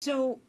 So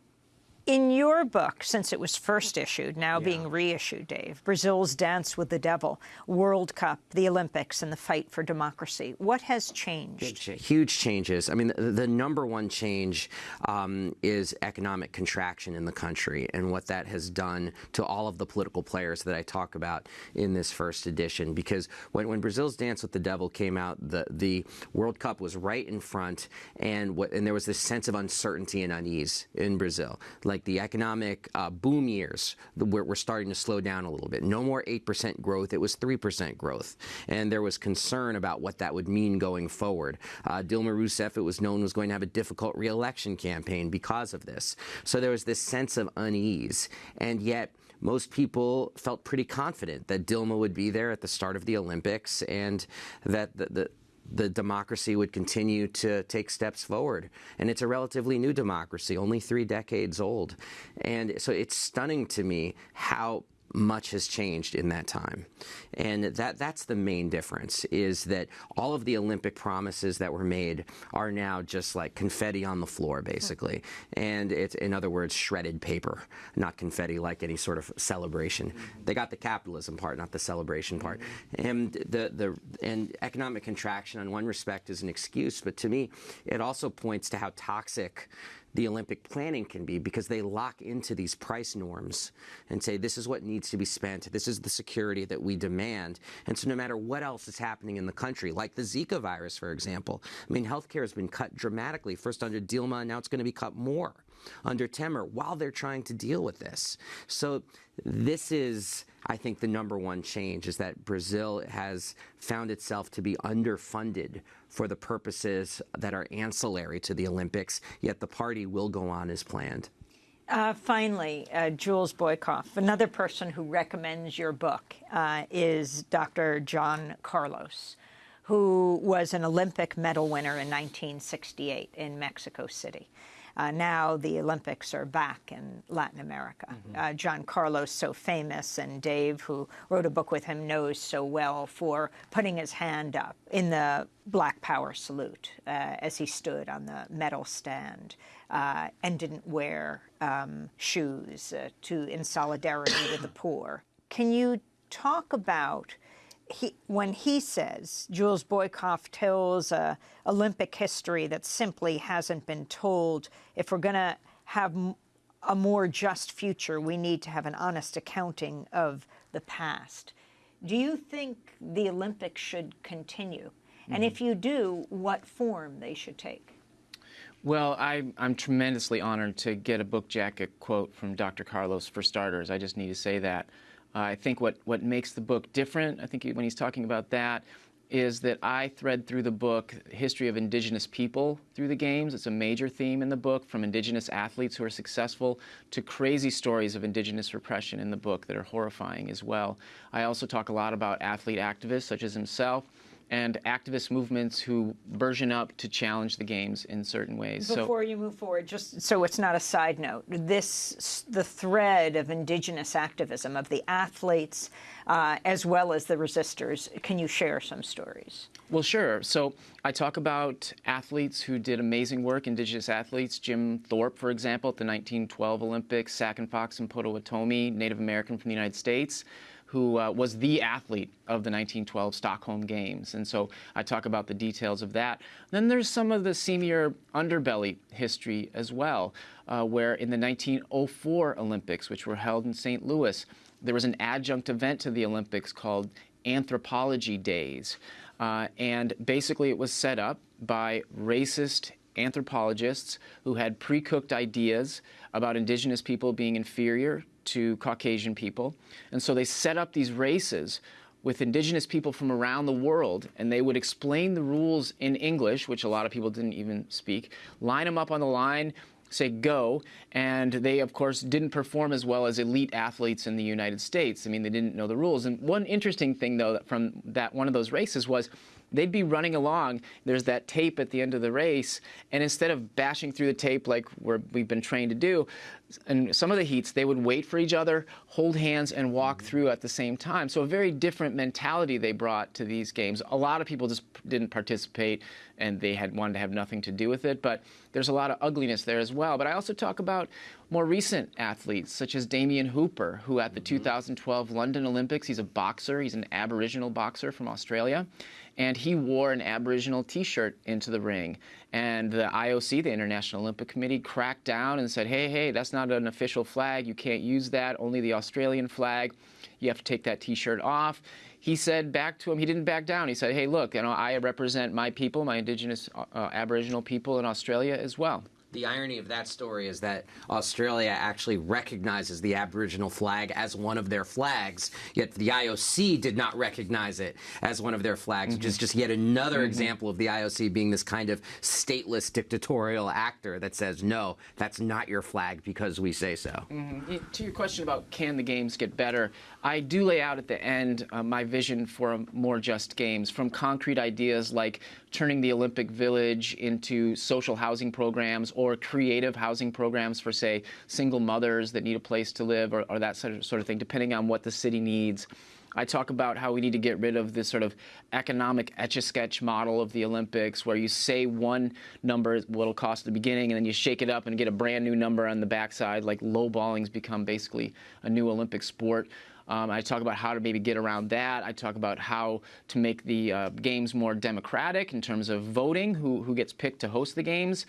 in your book, since it was first issued, now Yeah. being reissued, Dave, Brazil's Dance with the Devil, World Cup, the Olympics, and the fight for democracy, what has changed? Huge changes. I mean, the, the number one change um, is economic contraction in the country and what that has done to all of the political players that I talk about in this first edition. Because when, when Brazil's Dance with the Devil came out, the, the World Cup was right in front, and what, and there was this sense of uncertainty and unease in Brazil. Like the economic uh, boom years were, were starting to slow down a little bit. No more 8% growth, it was 3% growth. And there was concern about what that would mean going forward. Uh, Dilma Rousseff, it was known, was going to have a difficult reelection campaign because of this. So there was this sense of unease. And yet, most people felt pretty confident that Dilma would be there at the start of the Olympics and that the, the the democracy would continue to take steps forward. And it's a relatively new democracy, only three decades old. And so it's stunning to me how much has changed in that time. And that that's the main difference is that all of the Olympic promises that were made are now just like confetti on the floor basically. And it's in other words shredded paper, not confetti like any sort of celebration. Mm-hmm. They got the capitalism part, not the celebration part. Mm-hmm. And the the and economic contraction on one respect is an excuse, but to me it also points to how toxic the Olympic planning can be because they lock into these price norms and say this is what needs to be spent, this is the security that we demand. And so no matter what else is happening in the country, like the Zika virus, for example, I mean, healthcare has been cut dramatically, first under Dilma, now it's going to be cut more under Temer while they're trying to deal with this. So this is, I think, the number one change is that Brazil has found itself to be underfunded for the purposes that are ancillary to the Olympics, yet the party will go on as planned. Uh, finally, uh, Jules Boykoff, another person who recommends your book uh, is Dr. John Carlos, who was an Olympic medal winner in 1968 in Mexico City. Uh, now the Olympics are back in Latin America. Mm -hmm. uh, John Carlos, so famous, and Dave, who wrote a book with him, knows so well for putting his hand up in the Black Power salute uh, as he stood on the medal stand uh, and didn't wear um, shoes uh, to in solidarity with the poor. Can you talk about he, when he says, Jules Boykoff tells uh, Olympic history that simply hasn't been told, if we're going to have a more just future, we need to have an honest accounting of the past. Do you think the Olympics should continue? Mm. And if you do, what form they should take? Well, I, am tremendously honored to get a book jacket quote from Dr. Carlos for starters. I just need to say that. Uh, I think what, what makes the book different, I think when he's talking about that, is that I thread through the book history of indigenous people through the games. It's a major theme in the book, from indigenous athletes who are successful to crazy stories of indigenous repression in the book that are horrifying as well. I also talk a lot about athlete activists such as himself and activist movements who version up to challenge the games in certain ways. Before so, you move forward, just so it's not a side note, this the thread of indigenous activism of the athletes uh, as well as the resistors. Can you share some stories? Well, sure. So I talk about athletes who did amazing work, indigenous athletes. Jim Thorpe, for example, at the 1912 Olympics, Sac and Fox and Potawatomi, Native American from the United States who uh, was the athlete of the 1912 Stockholm Games. And so I talk about the details of that. Then there's some of the senior underbelly history as well, uh, where in the 1904 Olympics, which were held in St. Louis, there was an adjunct event to the Olympics called Anthropology Days. Uh, and basically it was set up by racist anthropologists who had pre-cooked ideas about indigenous people being inferior to Caucasian people. And so they set up these races with indigenous people from around the world, and they would explain the rules in English, which a lot of people didn't even speak, line them up on the line, say go, and they, of course, didn't perform as well as elite athletes in the United States. I mean, they didn't know the rules. And one interesting thing, though, from that one of those races was they'd be running along. There's that tape at the end of the race, and instead of bashing through the tape like we've been trained to do, in some of the heats, they would wait for each other, hold hands, and walk mm-hmm. through at the same time. So a very different mentality they brought to these games. A lot of people just didn't participate and they had wanted to have nothing to do with it. But there's a lot of ugliness there as well. But I also talk about more recent athletes, such as Damien Hooper, who at the mm-hmm. 2012 London Olympics, he's a boxer, he's an Aboriginal boxer from Australia, and he wore an Aboriginal T-shirt into the ring. And the IOC, the International Olympic Committee, cracked down and said, hey, hey, that's not an official flag. You can't use that, only the Australian flag. You have to take that T-shirt off he said back to him, he didn't back down. He said, hey, look, you know, I represent my people, my indigenous uh, Aboriginal people in Australia as well. The irony of that story is that Australia actually recognizes the Aboriginal flag as one of their flags, yet the IOC did not recognize it as one of their flags, mm-hmm. which is just yet another mm-hmm. example of the IOC being this kind of stateless dictatorial actor that says, no, that's not your flag because we say so. Mm-hmm. To your question about can the games get better, I do lay out at the end uh, my vision for more just games, from concrete ideas like turning the Olympic Village into social housing programs or creative housing programs for, say, single mothers that need a place to live or, or that sort of, sort of thing, depending on what the city needs. I talk about how we need to get rid of this sort of economic etch-a-sketch model of the Olympics, where you say one number what it'll cost at the beginning, and then you shake it up and get a brand new number on the backside. Like lowballing's become basically a new Olympic sport. Um, I talk about how to maybe get around that. I talk about how to make the uh, games more democratic in terms of voting, who, who gets picked to host the games.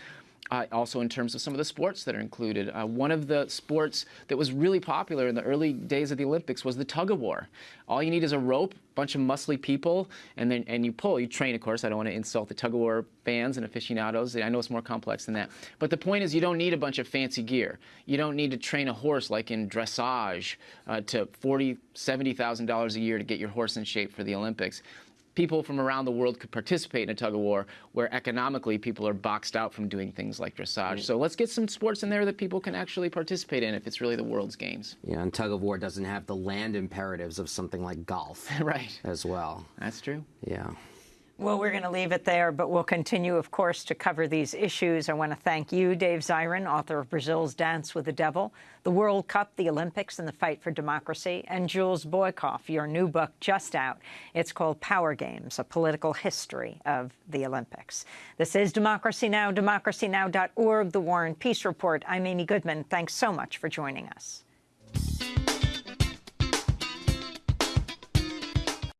Uh, also in terms of some of the sports that are included. Uh, one of the sports that was really popular in the early days of the Olympics was the tug of war. All you need is a rope, a bunch of muscly people, and then and you pull. You train, of course. I don't want to insult the tug of war fans and aficionados. I know it's more complex than that. But the point is, you don't need a bunch of fancy gear. You don't need to train a horse like in dressage uh, to forty, seventy thousand dollars a year to get your horse in shape for the Olympics people from around the world could participate in a tug of war where economically people are boxed out from doing things like dressage. So let's get some sports in there that people can actually participate in if it's really the world's games. Yeah, and tug of war doesn't have the land imperatives of something like golf. right. As well. That's true. Yeah. Well, we're going to leave it there, but we'll continue, of course, to cover these issues. I want to thank you, Dave Zirin, author of Brazil's Dance with the Devil, the World Cup, the Olympics, and the Fight for Democracy, and Jules Boykoff, your new book just out. It's called Power Games, A Political History of the Olympics. This is Democracy Now!, democracynow.org, The War and Peace Report. I'm Amy Goodman. Thanks so much for joining us.